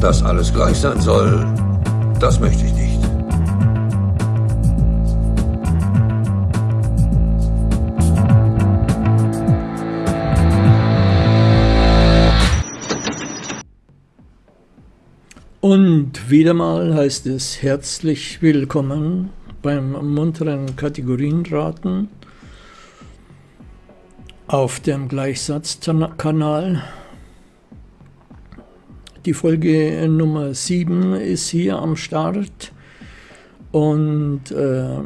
Dass alles gleich sein soll, das möchte ich nicht. Und wieder mal heißt es herzlich willkommen beim munteren Kategorienraten auf dem Gleichsatzkanal. Die Folge Nummer 7 ist hier am Start und äh,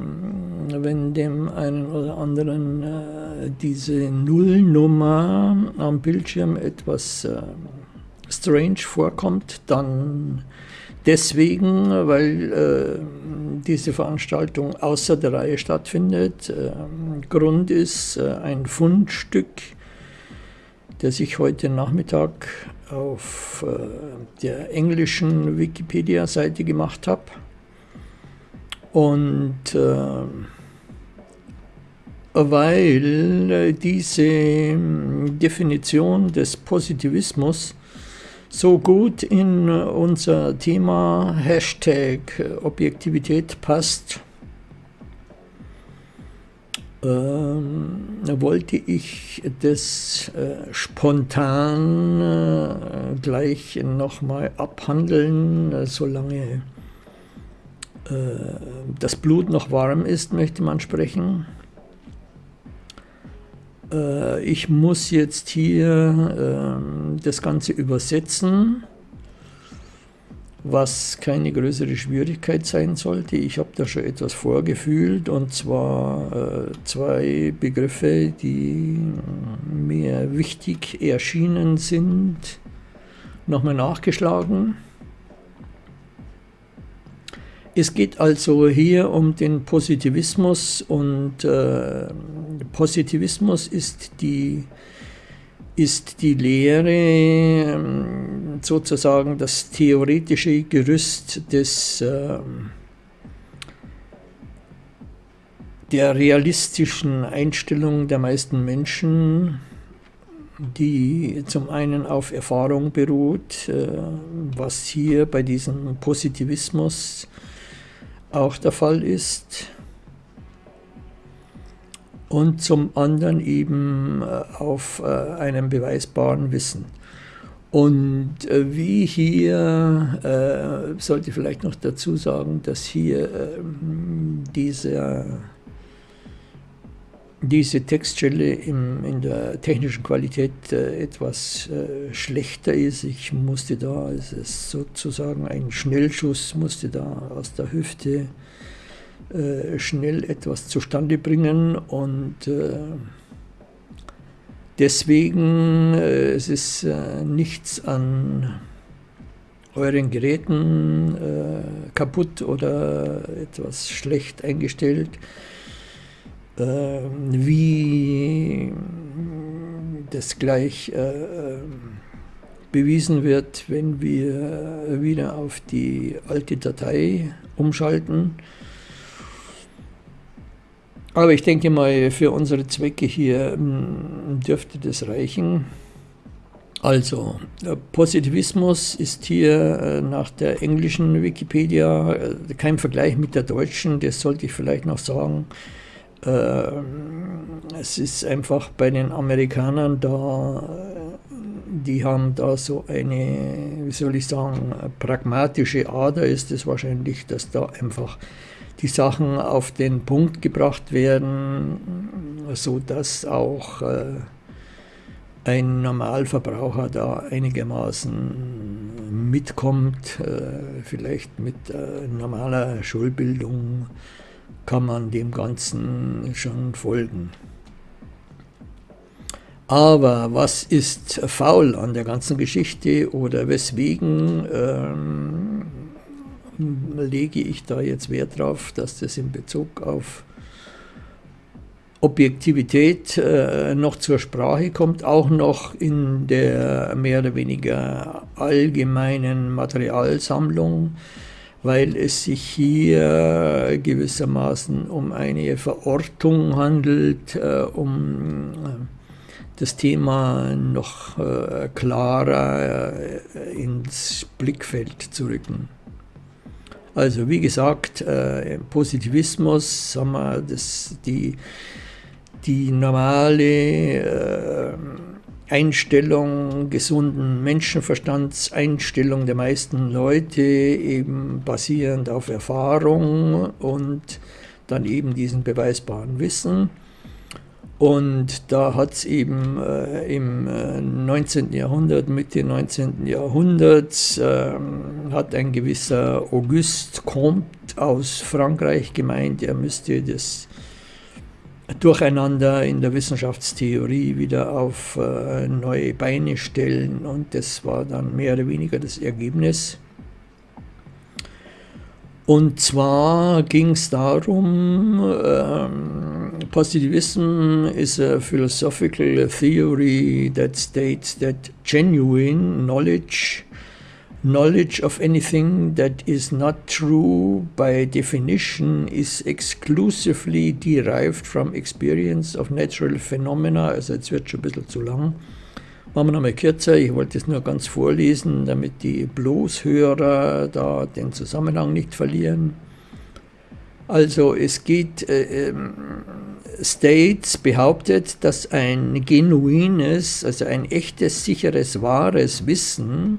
wenn dem einen oder anderen äh, diese Nullnummer am Bildschirm etwas äh, strange vorkommt, dann deswegen, weil äh, diese Veranstaltung außer der Reihe stattfindet. Äh, Grund ist äh, ein Fundstück, das ich heute Nachmittag auf äh, der englischen Wikipedia-Seite gemacht habe. Und äh, weil diese Definition des Positivismus so gut in unser Thema Hashtag Objektivität passt, ähm, wollte ich das äh, spontan äh, gleich nochmal abhandeln, äh, solange äh, das Blut noch warm ist, möchte man sprechen. Äh, ich muss jetzt hier ähm, das Ganze übersetzen, was keine größere Schwierigkeit sein sollte. Ich habe da schon etwas vorgefühlt und zwar äh, zwei Begriffe, die mir wichtig erschienen sind, nochmal nachgeschlagen. Es geht also hier um den Positivismus und äh, Positivismus ist die, ist die Lehre, ähm, sozusagen das theoretische Gerüst des, äh, der realistischen Einstellung der meisten Menschen, die zum einen auf Erfahrung beruht, äh, was hier bei diesem Positivismus auch der Fall ist. Und zum anderen eben äh, auf äh, einem beweisbaren Wissen. Und äh, wie hier, sollte ich vielleicht noch dazu sagen, dass hier ähm, dieser diese Textstelle im, in der technischen Qualität äh, etwas äh, schlechter ist. Ich musste da, es ist sozusagen ein Schnellschuss, musste da aus der Hüfte äh, schnell etwas zustande bringen und äh, deswegen äh, es ist nichts an euren Geräten kaputt oder etwas schlecht eingestellt. Ähm, wie das gleich äh, bewiesen wird, wenn wir wieder auf die alte Datei umschalten. Aber ich denke mal, für unsere Zwecke hier hm, dürfte das reichen. Also, Positivismus ist hier äh, nach der englischen Wikipedia äh, kein Vergleich mit der deutschen, das sollte ich vielleicht noch sagen. Ähm, es ist einfach bei den Amerikanern da, die haben da so eine, wie soll ich sagen, pragmatische Ader ist es wahrscheinlich, dass da einfach die Sachen auf den Punkt gebracht werden, so dass auch äh, ein Normalverbraucher da einigermaßen mitkommt, äh, vielleicht mit äh, normaler Schulbildung kann man dem Ganzen schon folgen. Aber was ist faul an der ganzen Geschichte oder weswegen ähm, lege ich da jetzt Wert drauf, dass das in Bezug auf Objektivität äh, noch zur Sprache kommt, auch noch in der mehr oder weniger allgemeinen Materialsammlung weil es sich hier gewissermaßen um eine Verortung handelt, äh, um das Thema noch äh, klarer äh, ins Blickfeld zu rücken. Also wie gesagt, äh, Positivismus, sagen wir, das, die, die normale äh, Einstellung gesunden Menschenverstands, Einstellung der meisten Leute, eben basierend auf Erfahrung und dann eben diesen beweisbaren Wissen. Und da hat es eben äh, im äh, 19. Jahrhundert, Mitte 19. Jahrhunderts, äh, hat ein gewisser Auguste Comte aus Frankreich gemeint, er müsste das Durcheinander in der Wissenschaftstheorie wieder auf äh, neue Beine stellen. Und das war dann mehr oder weniger das Ergebnis. Und zwar ging es darum, ähm, Positivism is a philosophical theory that states that genuine knowledge, knowledge of anything that is not true by definition is exclusively derived from experience of natural phenomena. Also jetzt wird schon ein bisschen zu lang. Machen wir nochmal kürzer, ich wollte es nur ganz vorlesen, damit die Bloßhörer da den Zusammenhang nicht verlieren. Also es geht, äh, ähm, States behauptet, dass ein genuines, also ein echtes, sicheres, wahres Wissen,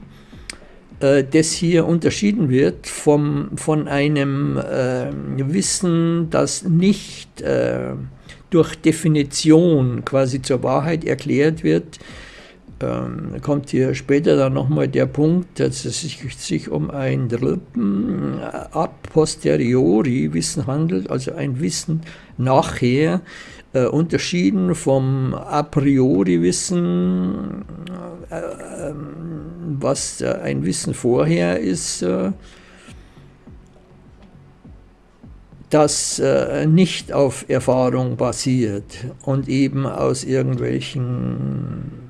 äh, das hier unterschieden wird vom, von einem äh, Wissen, das nicht äh, durch Definition quasi zur Wahrheit erklärt wird, ähm, kommt hier später dann nochmal der Punkt, dass es sich, um ein Dritten a posteriori Wissen handelt, also ein Wissen nachher, äh, unterschieden vom a priori Wissen, äh, äh, was ein Wissen vorher ist, äh, das äh, nicht auf Erfahrung basiert und eben aus irgendwelchen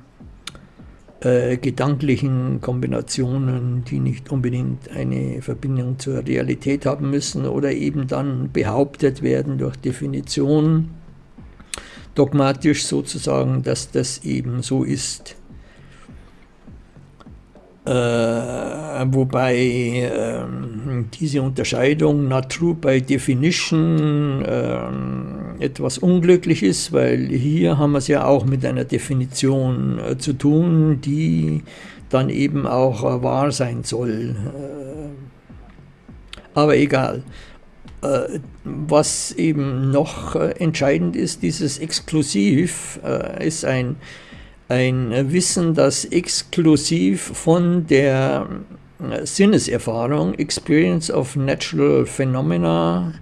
äh, gedanklichen Kombinationen, die nicht unbedingt eine Verbindung zur Realität haben müssen oder eben dann behauptet werden durch Definition, dogmatisch sozusagen, dass das eben so ist. Äh, wobei äh, diese Unterscheidung not true by definition äh, etwas unglücklich ist, weil hier haben wir es ja auch mit einer Definition äh, zu tun, die dann eben auch äh, wahr sein soll. Äh, aber egal. was eben noch entscheidend ist, dieses Exklusiv ist ein ein Wissen, das exklusiv von der äh, Sinneserfahrung, Experience of Natural Phenomena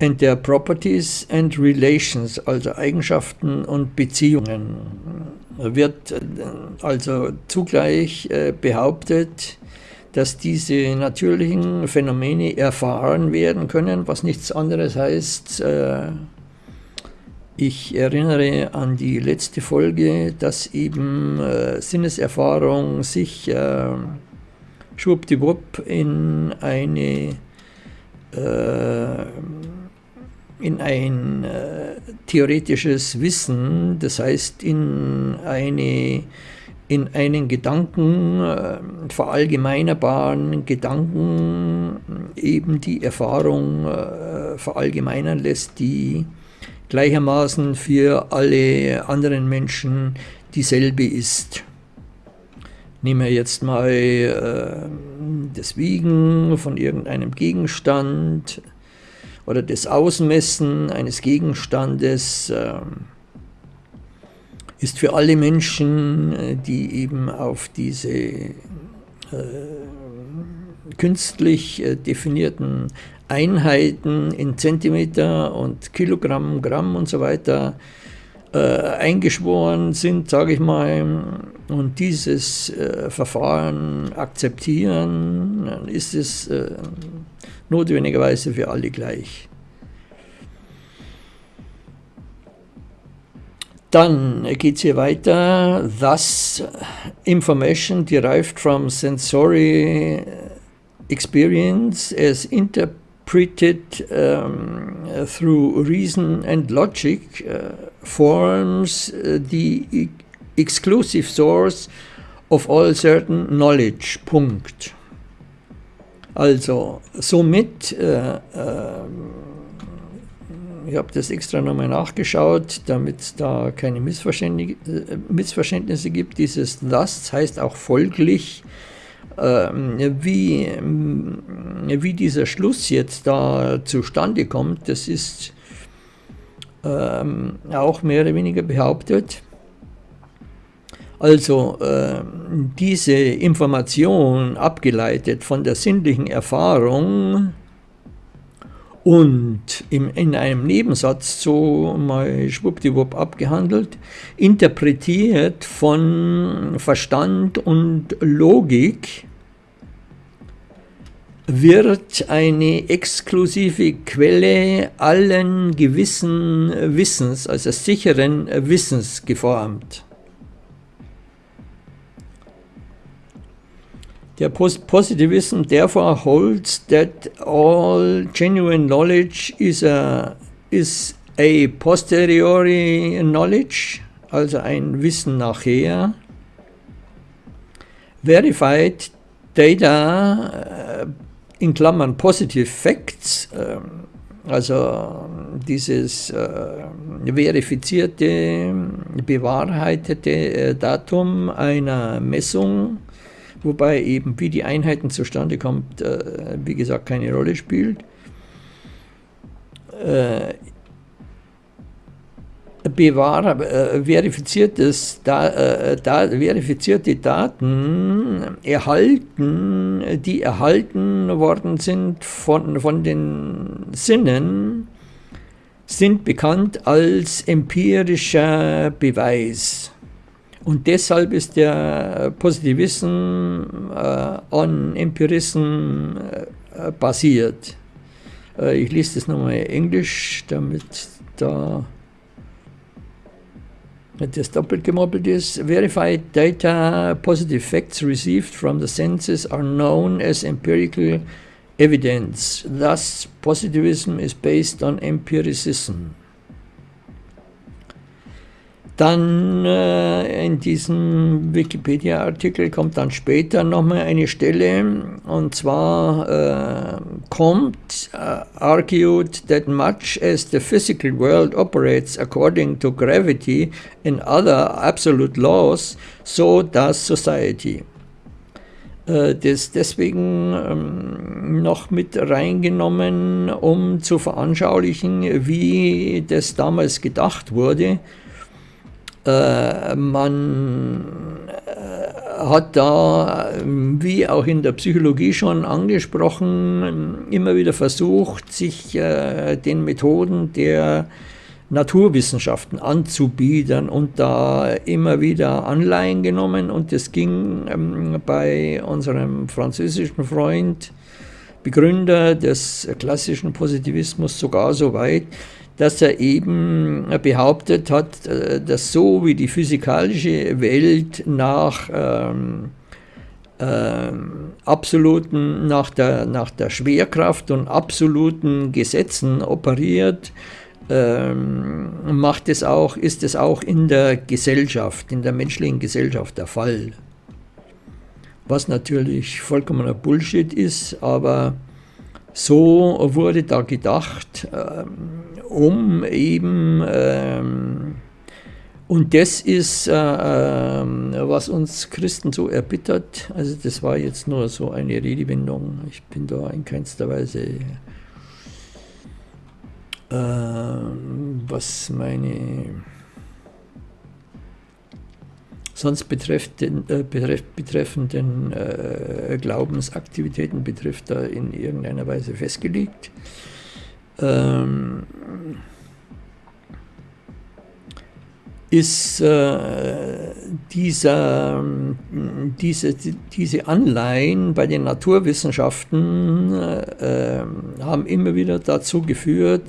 and their Properties and Relations, also Eigenschaften und Beziehungen, wird äh, also zugleich äh, behauptet, dass diese natürlichen Phänomene erfahren werden können, was nichts anderes heißt, ich erinnere an die letzte Folge, dass eben äh, Sinneserfahrung sich äh, schwuppdiwupp in eine äh, in ein äh, theoretisches Wissen, das heißt in, eine, in einen Gedanken, äh, verallgemeinerbaren Gedanken eben die Erfahrung äh, verallgemeinern lässt, die gleichermaßen für alle anderen Menschen dieselbe ist. Nehmen wir jetzt mal äh, das Wiegen von irgendeinem Gegenstand oder das Ausmessen eines Gegenstandes äh, ist für alle Menschen, äh, die eben auf diese äh, künstlich äh, definierten Einheiten in Zentimeter und Kilogramm, Gramm und so weiter äh, eingeschworen sind, sage ich mal, und dieses äh, Verfahren akzeptieren, dann ist es äh, notwendigerweise für alle gleich. Dann geht es hier weiter. Thus, information derived from sensory experience as interpreted interpreted um, through reason and logic uh, forms uh, the exclusive source of all certain knowledge. Punkt. Also, somit, äh, äh, ich habe das extra nochmal nachgeschaut, damit es da keine Missverständnisse, äh, Missverständnisse gibt. Dieses das heißt auch folglich, wie, wie dieser Schluss jetzt da zustande kommt, das ist ähm, auch mehr oder weniger behauptet. Also äh, diese Information abgeleitet von der sinnlichen Erfahrung und im, in einem Nebensatz so mal schwuppdiwupp abgehandelt, interpretiert von Verstand und Logik, wird eine exklusive Quelle allen gewissen Wissens, also sicheren Wissens geformt. Der Positivism therefore holds that all genuine knowledge is a, is a posteriori knowledge, also ein Wissen nachher. Verified data äh, in Klammern positive facts, ähm, also dieses äh, verifizierte, bewahrheitete äh, Datum einer Messung wobei eben wie die Einheiten zustande kommt, äh, wie gesagt, keine Rolle spielt. Äh, Bewahrer, äh, verifiziertes, da, äh, da, verifizierte Daten erhalten, die erhalten worden sind von, von den Sinnen, sind bekannt als empirischer Beweis. Und deshalb ist der Positivism äh, on Empirism äh, basiert. Äh, ich lese das nochmal in Englisch, damit da das doppelt gemoppelt ist. Verified data, positive facts received from the senses are known as empirical evidence. Thus, positivism is based on empiricism. Dann äh, in diesem Wikipedia-Artikel kommt dann später nochmal eine Stelle und zwar äh, kommt uh, argued that much as the physical world operates according to gravity and other absolute laws, so does society. Äh, das deswegen ähm, noch mit reingenommen, um zu veranschaulichen, wie das damals gedacht wurde man äh, hat da, wie auch in der Psychologie schon angesprochen, immer wieder versucht, sich äh, den Methoden der Naturwissenschaften anzubiedern und da immer wieder Anleihen genommen. Und es ging ähm, bei unserem französischen Freund, Begründer des klassischen Positivismus sogar so weit, dass er eben behauptet hat, äh, dass so wie die physikalische Welt nach ähm, ähm, absoluten, nach der, nach der Schwerkraft und absoluten Gesetzen operiert, ähm, macht es auch, ist es auch in der Gesellschaft, in der menschlichen Gesellschaft der Fall. Was natürlich vollkommener Bullshit ist, aber so wurde da gedacht, ähm, um eben, ähm, und das ist, äh, äh, was uns Christen so erbittert, also das war jetzt nur so eine Redewendung, ich bin da in keinster Weise, was meine sonst betreffenden, äh, betreff, betreffenden äh, Glaubensaktivitäten betrifft, da in irgendeiner Weise festgelegt. Ähm, ist äh, dieser, diese, diese Anleihen bei den Naturwissenschaften äh, haben immer wieder dazu geführt,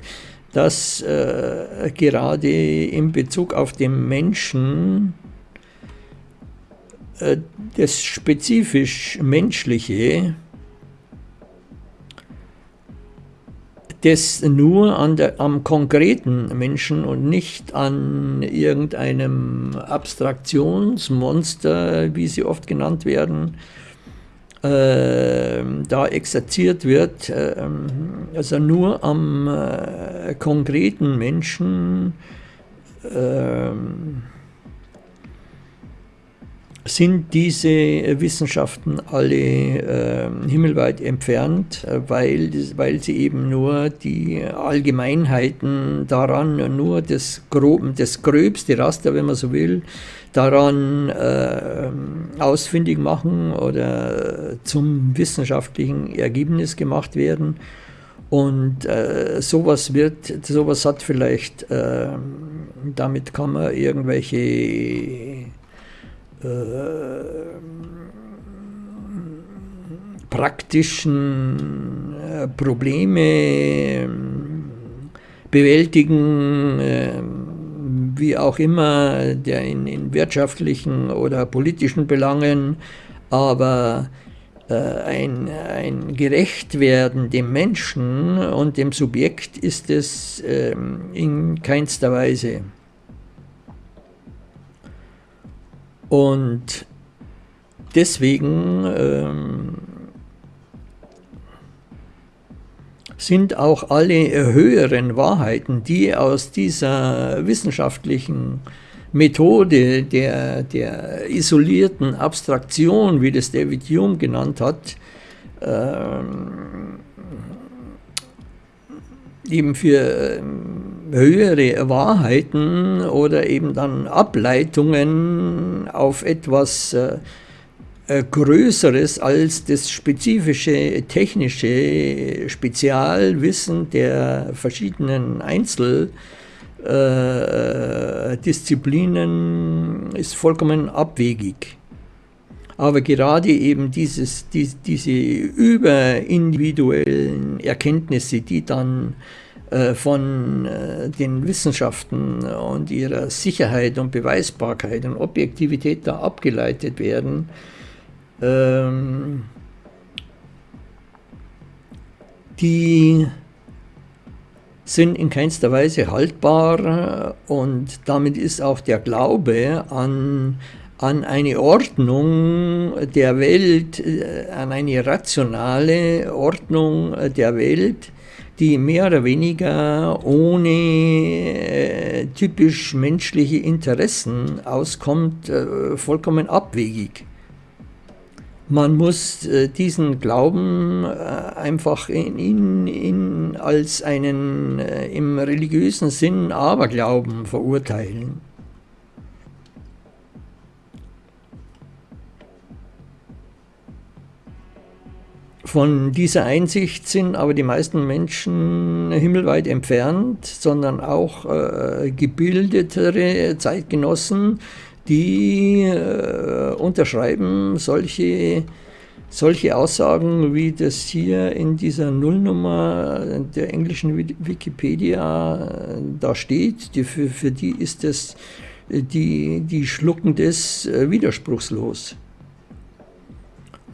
dass äh, gerade in Bezug auf den Menschen äh, das spezifisch Menschliche das nur an der, am konkreten Menschen und nicht an irgendeinem Abstraktionsmonster, wie sie oft genannt werden, äh, da exerziert wird, äh, also nur am äh, konkreten Menschen äh, sind diese Wissenschaften alle äh, himmelweit entfernt, weil, weil sie eben nur die Allgemeinheiten daran, nur das, Grob, das gröbste Raster, wenn man so will, daran äh, ausfindig machen oder zum wissenschaftlichen Ergebnis gemacht werden. Und äh, sowas wird, sowas hat vielleicht, äh, damit kann man irgendwelche äh, praktischen äh, Probleme ähm, bewältigen, wie auch immer, der in, in, wirtschaftlichen oder politischen Belangen, aber äh, ein, ein Gerechtwerden dem Menschen und dem Subjekt ist es ähm, in keinster Weise. Und deswegen ähm, sind auch alle höheren Wahrheiten, die aus dieser wissenschaftlichen Methode der, der isolierten Abstraktion, wie das David Hume genannt hat, ähm, eben für ähm, höhere Wahrheiten oder eben dann Ableitungen auf etwas äh, äh, Größeres als das spezifische technische Spezialwissen der verschiedenen Einzeldisziplinen äh, ist vollkommen abwegig. Aber gerade eben dieses, die, diese überindividuellen Erkenntnisse, die dann äh, von äh, den Wissenschaften und ihrer Sicherheit und Beweisbarkeit und Objektivität da abgeleitet werden, ähm, die sind in keinster Weise haltbar und damit ist auch der Glaube an, an eine Ordnung der Welt, äh, an eine rationale Ordnung der Welt, die mehr oder weniger ohne äh, typisch menschliche Interessen auskommt, äh, vollkommen abwegig. Man muss äh, diesen Glauben äh, einfach in, in, in, als einen äh, im religiösen Sinn Aberglauben verurteilen. Von dieser Einsicht sind aber die meisten Menschen himmelweit entfernt, sondern auch äh, gebildetere Zeitgenossen, die äh, unterschreiben solche, solche Aussagen, wie das hier in dieser Nullnummer der englischen Wikipedia äh, da steht. Die, für, für die ist das, die, die schlucken das äh, widerspruchslos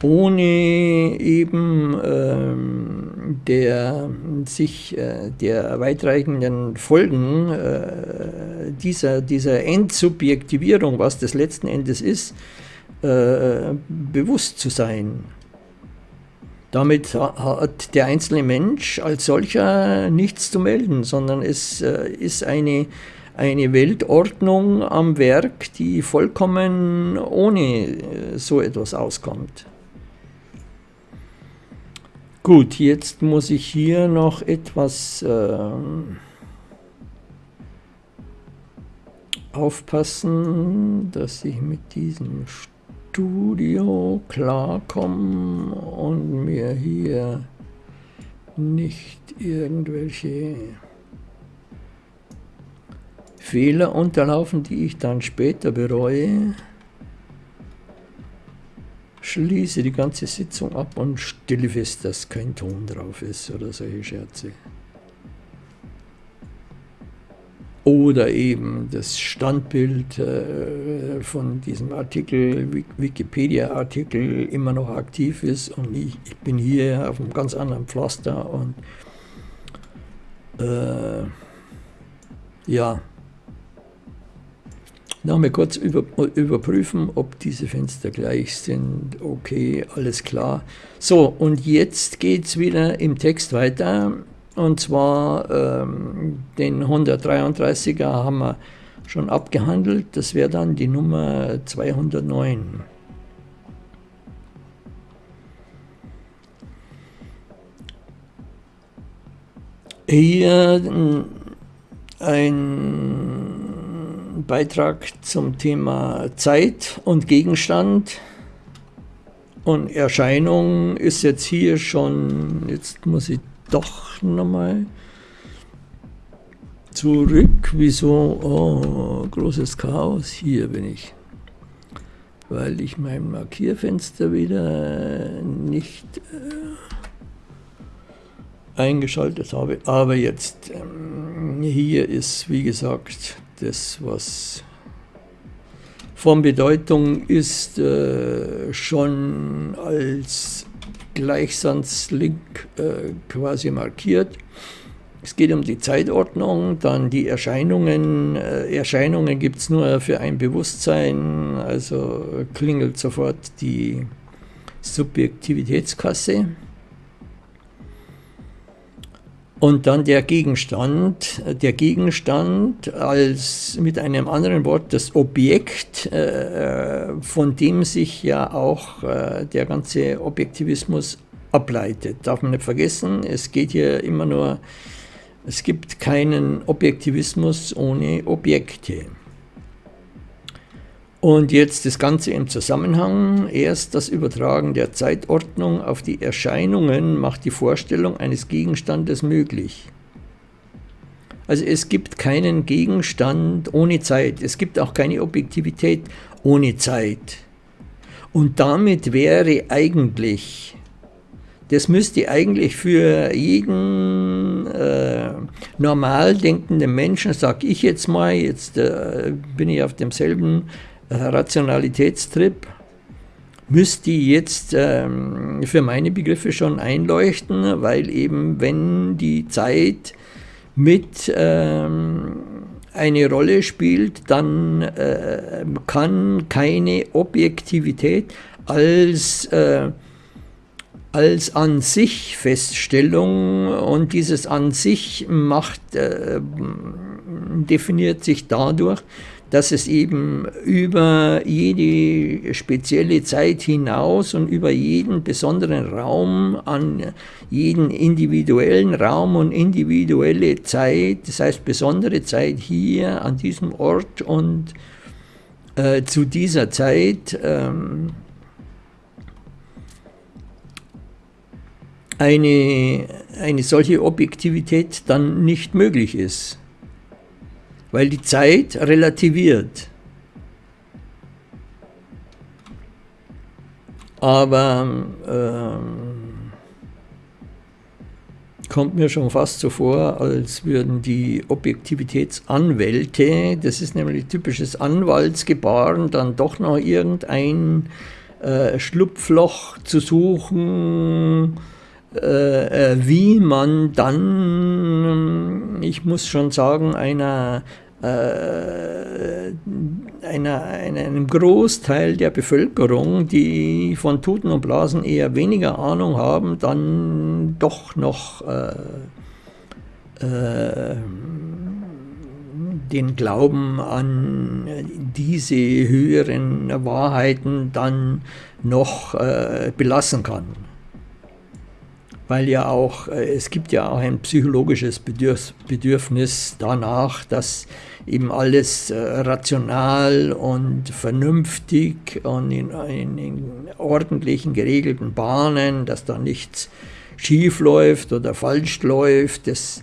ohne eben ähm, der, sich äh, der weitreichenden Folgen äh, dieser, dieser Endsubjektivierung, was das letzten Endes ist, äh, bewusst zu sein. Damit hat der einzelne Mensch als solcher nichts zu melden, sondern es äh, ist eine, eine Weltordnung am Werk, die vollkommen ohne äh, so etwas auskommt. Gut, jetzt muss ich hier noch etwas äh, aufpassen, dass ich mit diesem Studio klarkomme und mir hier nicht irgendwelche Fehler unterlaufen, die ich dann später bereue schließe die ganze Sitzung ab und stelle fest, dass kein Ton drauf ist oder solche Scherze. Oder eben das Standbild äh, von diesem Artikel, Wikipedia-Artikel, immer noch aktiv ist und ich, ich bin hier auf einem ganz anderen Pflaster und Äh, ja, Nochmal kurz über, überprüfen, ob diese Fenster gleich sind. Okay, alles klar. So, und jetzt geht es wieder im Text weiter. Und zwar ähm, den 133er haben wir schon abgehandelt. Das wäre dann die Nummer 209. Hier ein Beitrag zum Thema Zeit und Gegenstand. Und Erscheinung ist jetzt hier schon, jetzt muss ich doch nochmal zurück. Wieso? Oh, großes Chaos. Hier bin ich. Weil ich mein Markierfenster wieder nicht äh, eingeschaltet habe. Aber jetzt, ähm, hier ist, wie gesagt, das, was von Bedeutung ist, äh, schon als Gleichsandslink äh, quasi markiert. Es geht um die Zeitordnung, dann die Erscheinungen. Äh, Erscheinungen gibt es nur für ein Bewusstsein, also klingelt sofort die Subjektivitätskasse. Und dann der Gegenstand, der Gegenstand als mit einem anderen Wort das Objekt, äh, von dem sich ja auch äh, der ganze Objektivismus ableitet. Darf man nicht vergessen, es geht hier immer nur, es gibt keinen Objektivismus ohne Objekte. Und jetzt das Ganze im Zusammenhang. Erst das Übertragen der Zeitordnung auf die Erscheinungen macht die Vorstellung eines Gegenstandes möglich. Also es gibt keinen Gegenstand ohne Zeit. Es gibt auch keine Objektivität ohne Zeit. Und damit wäre eigentlich, das müsste eigentlich für jeden äh, normal denkenden Menschen, sage ich jetzt mal, jetzt äh, bin ich auf demselben Rationalitätstrip müsste jetzt ähm, für meine Begriffe schon einleuchten, weil eben wenn die Zeit mit ähm, eine Rolle spielt, dann äh, kann keine Objektivität als, äh, als an sich Feststellung und dieses an sich macht, äh, definiert sich dadurch, dass es eben über jede spezielle Zeit hinaus und über jeden besonderen Raum, an jeden individuellen Raum und individuelle Zeit, das heißt besondere Zeit hier an diesem Ort und äh, zu dieser Zeit ähm, eine, eine solche Objektivität dann nicht möglich ist weil die Zeit relativiert. Aber ähm, kommt mir schon fast so vor, als würden die Objektivitätsanwälte, das ist nämlich typisches Anwaltsgebaren, dann doch noch irgendein äh, Schlupfloch zu suchen, äh, äh wie man dann, ich muss schon sagen, einer einer, einem Großteil der Bevölkerung, die von Tuten und Blasen eher weniger Ahnung haben, dann doch noch äh, äh, den Glauben an diese höheren Wahrheiten dann noch äh, belassen kann weil ja auch, äh, es gibt ja auch ein psychologisches Bedürfnis danach, dass eben alles äh, rational und vernünftig und in, in, in ordentlichen, geregelten Bahnen, dass da nichts schief läuft oder falsch läuft. Das,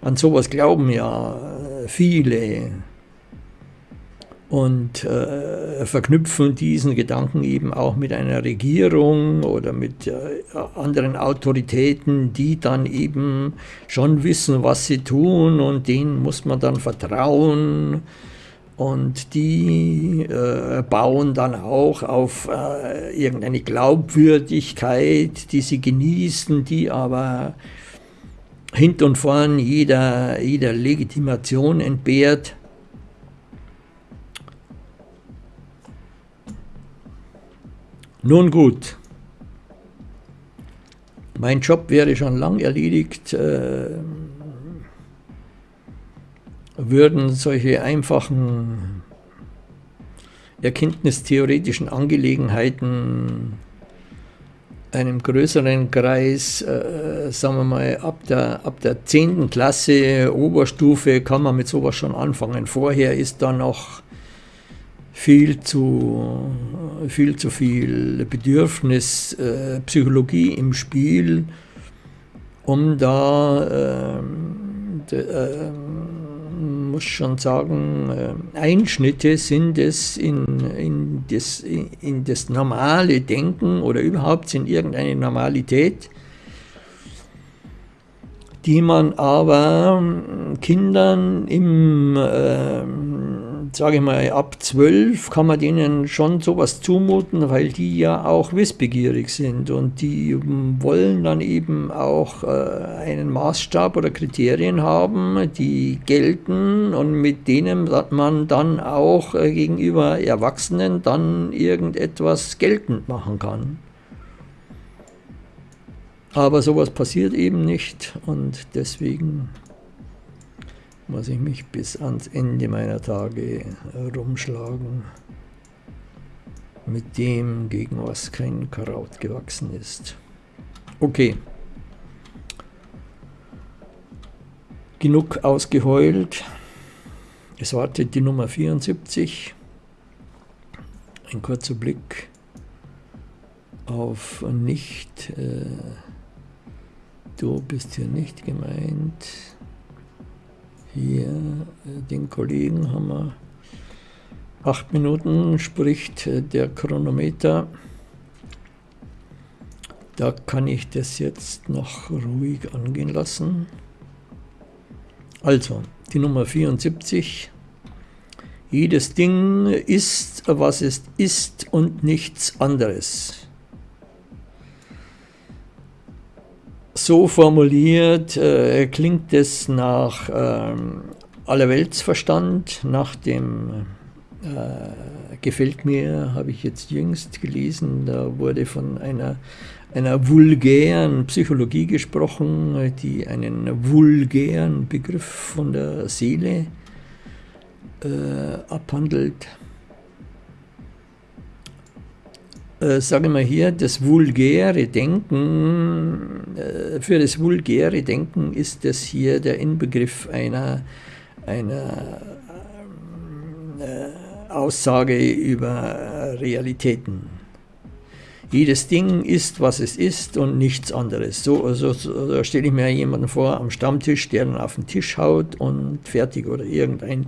an sowas glauben ja äh, viele und äh, verknüpfen diesen Gedanken eben auch mit einer Regierung oder mit äh, anderen Autoritäten, die dann eben schon wissen, was sie tun und denen muss man dann vertrauen und die äh, bauen dann auch auf äh, irgendeine Glaubwürdigkeit, die sie genießen, die aber hint und vorn jeder, jeder Legitimation entbehrt. Nun gut, mein Job wäre schon lang erledigt, äh, würden solche einfachen erkenntnistheoretischen Angelegenheiten einem größeren Kreis, äh, sagen wir mal, ab der, ab der 10. Klasse Oberstufe kann man mit sowas schon anfangen. Vorher ist da noch viel zu viel, zu viel Bedürfnis äh, Psychologie im Spiel, um da, äh, äh, muss schon sagen, äh, Einschnitte sind es in, in, das, in das normale Denken oder überhaupt in irgendeine Normalität, die man aber Kindern im äh, sage ich mal, ab zwölf kann man denen schon sowas zumuten, weil die ja auch wissbegierig sind und die wollen dann eben auch äh, einen Maßstab oder Kriterien haben, die gelten und mit denen man dann auch äh, gegenüber Erwachsenen dann irgendetwas geltend machen kann. Aber sowas passiert eben nicht und deswegen muss ich mich bis ans Ende meiner Tage rumschlagen mit dem, gegen was kein Kraut gewachsen ist. Okay. Genug ausgeheult. Es wartet die Nummer 74. Ein kurzer Blick auf nicht. Äh, du bist hier nicht gemeint. Hier, äh, den Kollegen haben wir acht Minuten, spricht äh, der Chronometer. Da kann ich das jetzt noch ruhig angehen lassen. Also, die Nummer 74. Jedes Ding ist, was es ist und nichts anderes. So formuliert äh, klingt es nach ähm, Allerweltsverstand, nach dem äh, gefällt mir, habe ich jetzt jüngst gelesen, da wurde von einer, einer vulgären Psychologie gesprochen, die einen vulgären Begriff von der Seele äh, abhandelt. Äh, sage mal hier, das vulgäre Denken, äh, für das vulgäre Denken ist das hier der Inbegriff einer, einer äh, Aussage über Realitäten. Jedes Ding ist, was es ist und nichts anderes. So, so, so stelle ich mir jemanden vor am Stammtisch, der dann auf den Tisch haut und fertig oder irgendein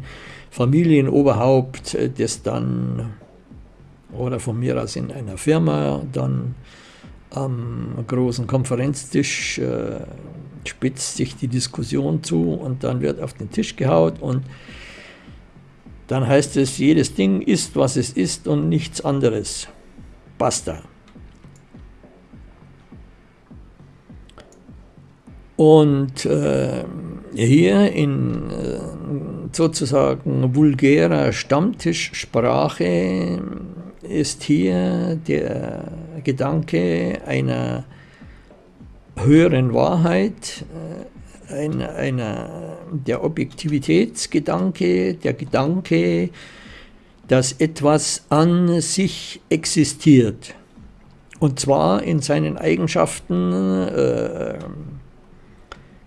Familienoberhaupt, äh, das dann oder von mir aus in einer Firma, dann am großen Konferenztisch äh, spitzt sich die Diskussion zu und dann wird auf den Tisch gehaut und dann heißt es, jedes Ding ist, was es ist und nichts anderes. Basta. Und äh, hier in äh, sozusagen vulgärer Stammtischsprache ist hier der Gedanke einer höheren Wahrheit, äh, einer, einer, der Objektivitätsgedanke, der Gedanke, dass etwas an sich existiert. Und zwar in seinen Eigenschaften äh,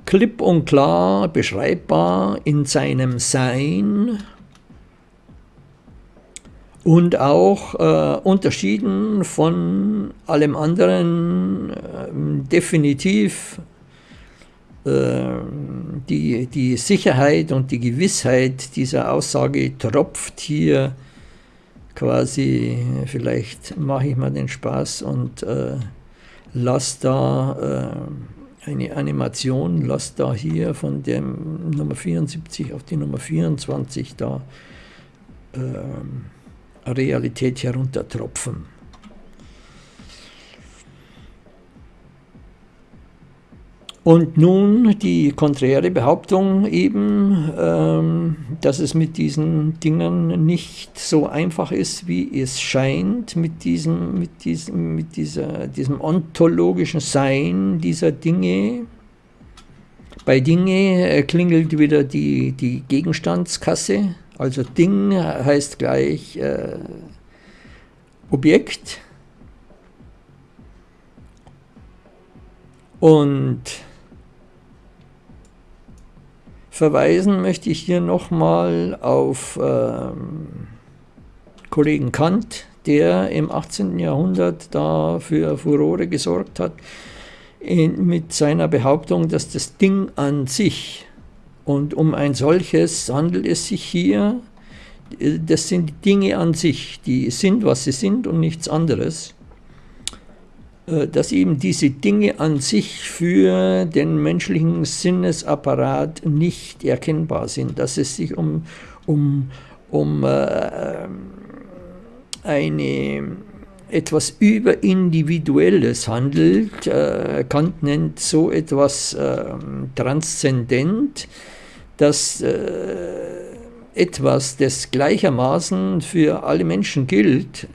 klipp und klar beschreibbar in seinem Sein, und auch äh, unterschieden von allem anderen äh, definitiv äh, die, die Sicherheit und die Gewissheit dieser Aussage tropft hier quasi, vielleicht mache ich mal den Spaß und äh, lasse da äh, eine Animation, lasse da hier von dem Nummer 74 auf die Nummer 24 da ähm, Realität heruntertropfen. Und nun die konträre Behauptung eben, ähm, dass es mit diesen Dingen nicht so einfach ist, wie es scheint, mit diesem, mit diesem, mit dieser, diesem ontologischen Sein dieser Dinge. Bei Dinge äh, klingelt wieder die, die Gegenstandskasse, also Ding heißt gleich äh, Objekt. Und Verweisen möchte ich hier nochmal auf ähm, Kollegen Kant, der im 18. Jahrhundert da für Furore gesorgt hat, in, mit seiner Behauptung, dass das Ding an sich, und um ein solches handelt es sich hier, das sind Dinge an sich, die sind, was sie sind und nichts anderes. Äh, dass eben diese Dinge an sich für den menschlichen Sinnesapparat nicht erkennbar sind, dass es sich um, um, um äh, eine etwas überindividuelles handelt. Äh, Kant nennt so etwas äh, transzendent, dass äh, etwas, das gleichermaßen für alle Menschen gilt,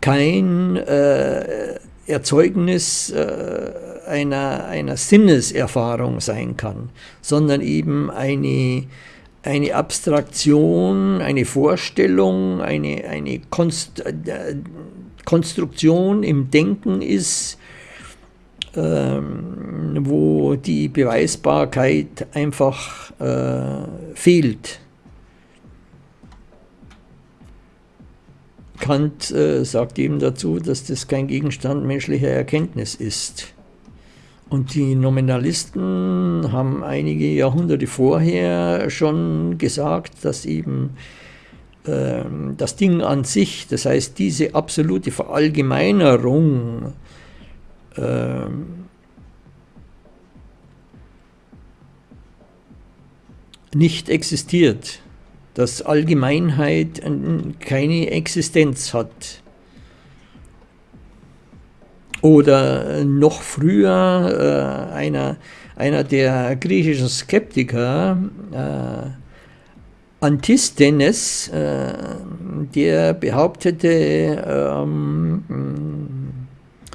kein äh, Erzeugnis äh, einer, einer Sinneserfahrung sein kann, sondern eben eine, eine Abstraktion, eine Vorstellung, eine, eine Konst, äh, Konstruktion im Denken ist, ähm, wo die Beweisbarkeit einfach äh, fehlt. Kant äh, sagt eben dazu, dass das kein Gegenstand menschlicher Erkenntnis ist. Und die Nominalisten haben einige Jahrhunderte vorher schon gesagt, dass eben äh, das Ding an sich, das heißt diese absolute Verallgemeinerung, äh, nicht existiert dass Allgemeinheit keine Existenz hat. Oder noch früher äh, einer, einer der griechischen Skeptiker, äh, Antisthenes, äh, der behauptete, ähm,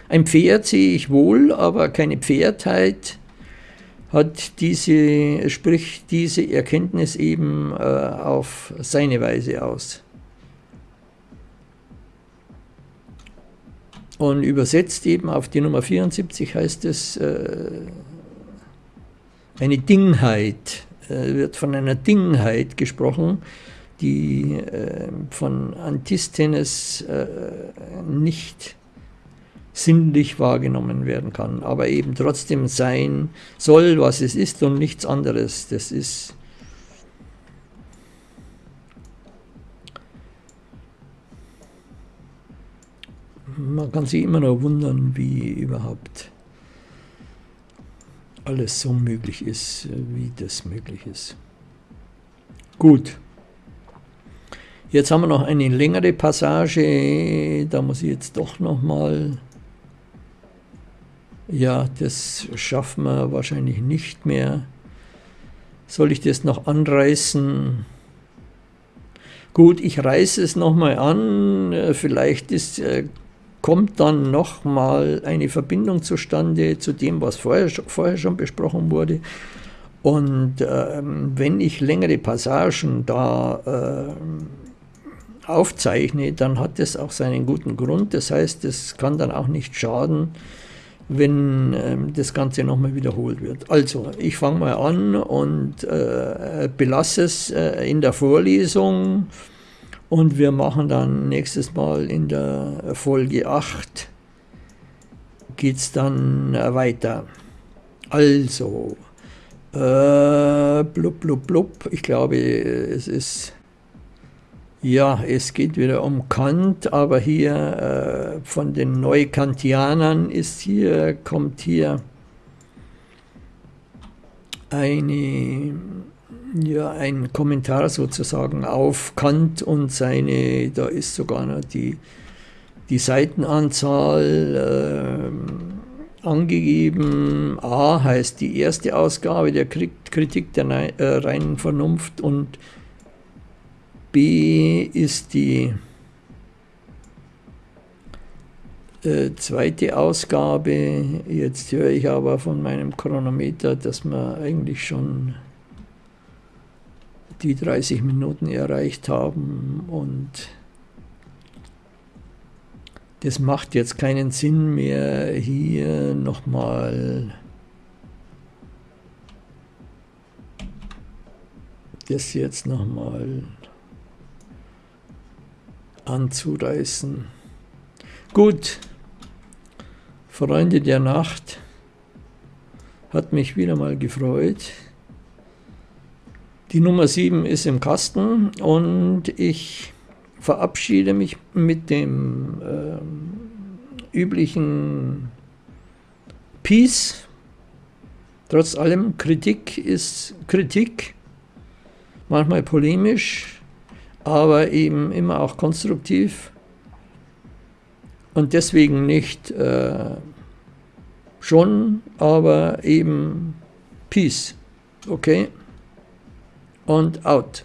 ein Pferd sehe ich wohl, aber keine Pferdheit hat diese, spricht diese Erkenntnis eben äh, auf seine Weise aus. Und übersetzt eben auf die Nummer 74 heißt es, äh, eine Dingheit, äh, wird von einer Dingheit gesprochen, die äh, von Antisthenes äh, nicht sinnlich wahrgenommen werden kann, aber eben trotzdem sein soll, was es ist und nichts anderes. Das ist man kann sich immer noch wundern, wie überhaupt alles so möglich ist, wie das möglich ist. Gut. Jetzt haben wir noch eine längere Passage, da muss ich jetzt doch noch mal ja, das schaffen wir wahrscheinlich nicht mehr. Soll ich das noch anreißen? Gut, ich reiße es nochmal an. Vielleicht ist, äh, kommt dann nochmal eine Verbindung zustande zu dem, was vorher, vorher schon besprochen wurde. Und äh, wenn ich längere Passagen da äh, aufzeichne, dann hat das auch seinen guten Grund. Das heißt, es kann dann auch nicht schaden, wenn ähm, das Ganze nochmal wiederholt wird. Also, ich fange mal an und äh, belasse es äh, in der Vorlesung und wir machen dann nächstes Mal in der Folge 8 geht es dann äh, weiter. Also, äh, blub, blub, blub, ich glaube, es ist ja, es geht wieder um Kant, aber hier äh, von den Neukantianern ist hier, kommt hier eine, ja, ein Kommentar sozusagen auf Kant und seine, da ist sogar noch die, die Seitenanzahl äh, angegeben, A heißt die erste Ausgabe der Kritik der äh, reinen Vernunft und B ist die äh, zweite Ausgabe. Jetzt höre ich aber von meinem Chronometer, dass wir eigentlich schon die 30 Minuten erreicht haben und das macht jetzt keinen Sinn mehr, hier nochmal das jetzt nochmal anzureißen. Gut, Freunde der Nacht, hat mich wieder mal gefreut. Die Nummer 7 ist im Kasten und ich verabschiede mich mit dem äh, üblichen Peace. Trotz allem, Kritik ist Kritik, manchmal polemisch, aber eben immer auch konstruktiv und deswegen nicht äh, schon, aber eben Peace. Okay? und out.